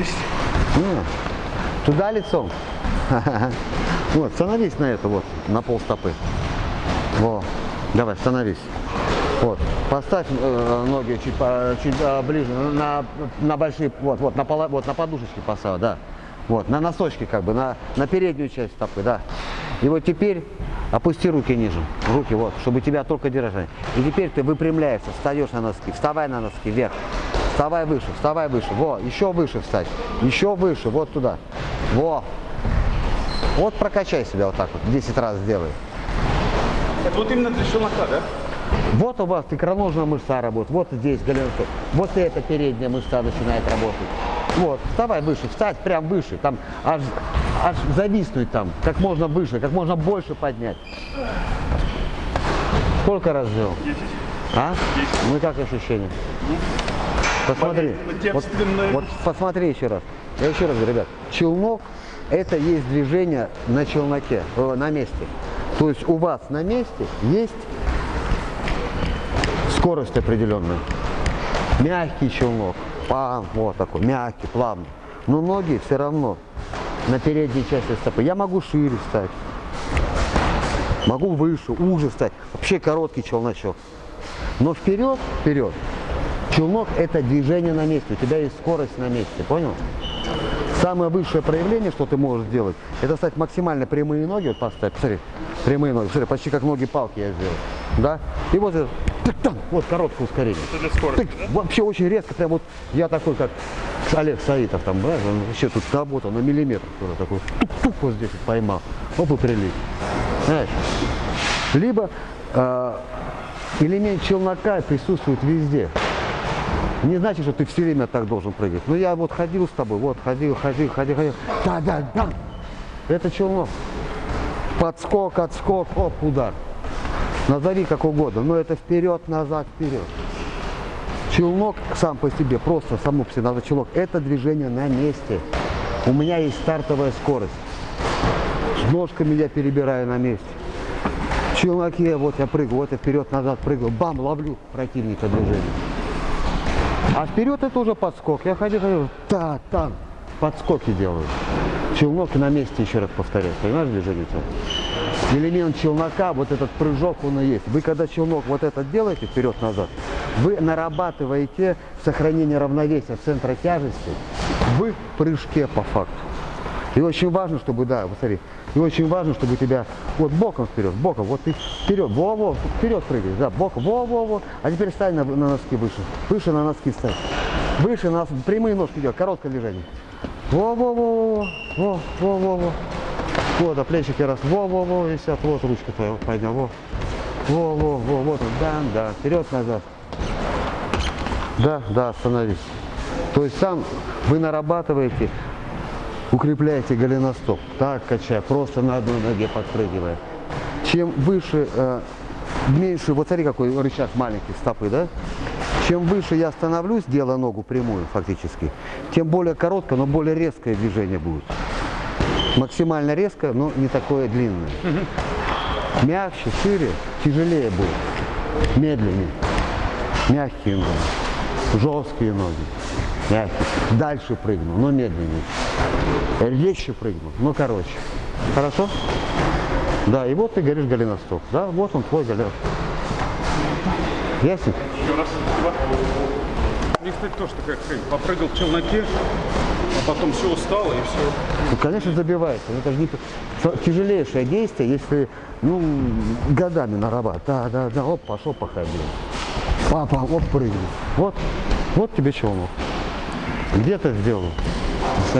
Есть. Не, Туда лицом. Вот, становись на это вот, на пол стопы. Во, давай, становись. Вот, поставь э, ноги чуть, по- чуть э, ближе, на, на большие, вот, вот, на, пола- вот, на подушечки поставь, да. Вот, на носочки как бы, на, на переднюю часть стопы, да. И вот теперь опусти руки ниже, руки вот, чтобы тебя только держать. И теперь ты выпрямляешься, встаешь на носки, вставай на носки вверх. Вставай выше, вставай выше, во, еще выше встать, еще выше, вот туда, во. Вот прокачай себя вот так вот, 10 раз сделай. Это вот именно для челнока, да? Вот у вас икроножная мышца работает, вот здесь голеностоп, вот эта передняя мышца начинает работать. Вот, вставай выше, встать прям выше, там аж, аж зависнуть там, как можно выше, как можно больше поднять. Сколько раз сделал? 10. А? Ну и как ощущения? Посмотри. Вот, вот посмотри еще раз. Я еще раз говорю, ребят, челнок это есть движение на челноке, э, на месте. То есть у вас на месте есть скорость определенная. Мягкий челнок, пам, вот такой, мягкий, плавный. Но ноги все равно на передней части стопы. Я могу шире встать, могу выше, уже встать. Вообще короткий челночок. Но вперед, вперед. Челнок это движение на месте. У тебя есть скорость на месте, понял? Самое высшее проявление, что ты можешь сделать, это стать максимально прямые ноги, вот поставь, посмотри, прямые ноги, смотри, почти как ноги палки я сделал, да? И вот, это, вот короткое ускорение. Это для скорости, да? Вообще очень резко, прям вот я такой, как Олег Саитов, там, да, он вообще тут работал на миллиметр, тоже такой, тук-тук вот здесь вот поймал, оп, и прилип. Знаешь? Либо э, элемент челнока присутствует везде. Не значит, что ты все время так должен прыгать. Ну я вот ходил с тобой, вот ходил, ходил, ходил, ходил. Да, да, да. Это челнок. Подскок, отскок, оп, удар. Назови как угодно, но это вперед, назад, вперед. Челнок сам по себе, просто само по себе назвать челнок, это движение на месте. У меня есть стартовая скорость. С ножками я перебираю на месте. В челноке вот я прыгаю, вот я вперед-назад прыгаю, бам, ловлю противника движение. А вперед это уже подскок. Я ходил, ходил, та, там, подскоки делаю. Челнок на месте, еще раз повторяю. Понимаешь движение это? Элемент челнока, вот этот прыжок, он и есть. Вы когда челнок вот этот делаете вперед-назад, вы нарабатываете сохранение равновесия центра тяжести в прыжке по факту. И очень важно, чтобы, да, вот смотри, и очень важно, чтобы тебя вот боком вперед, боком, вот ты вперед, во-во, вперед прыгаешь, да, боком, во-во-во, а теперь встань на, на носки выше, выше на носки встань, выше на носки, прямые ножки делай, короткое движение, во-во-во, во-во-во, вот, а плечики раз, во-во-во, висят, вот ручка твоя, вот поднял, во, во-во-во, вот да, да, вперед-назад, да, да, остановись. То есть сам вы нарабатываете укрепляете голеностоп, так качая, просто на одной ноге подпрыгивая. Чем выше, э, меньше, вот смотри, какой рычаг маленький стопы, да? Чем выше я становлюсь, делая ногу прямую фактически, тем более короткое, но более резкое движение будет. Максимально резкое, но не такое длинное. Мягче, шире, тяжелее будет, медленнее. Мягкие ноги, жесткие ноги, мягкие. Дальше прыгну, но медленнее. Резче прыгну, но короче. Хорошо? Да, и вот ты говоришь голеностоп. Да, вот он твой голеностоп. Ясно? Еще раз. Мне, кстати, тоже такая хрень. Попрыгал в челноке, а потом все устало и все. Ну, конечно, забивается. Это же не тяжелейшее действие, если ну, годами нарабатывать. Да, да, да, оп, пошел походил. Папа, оп, прыгнул. Вот, вот тебе челнок. Где ты сделал?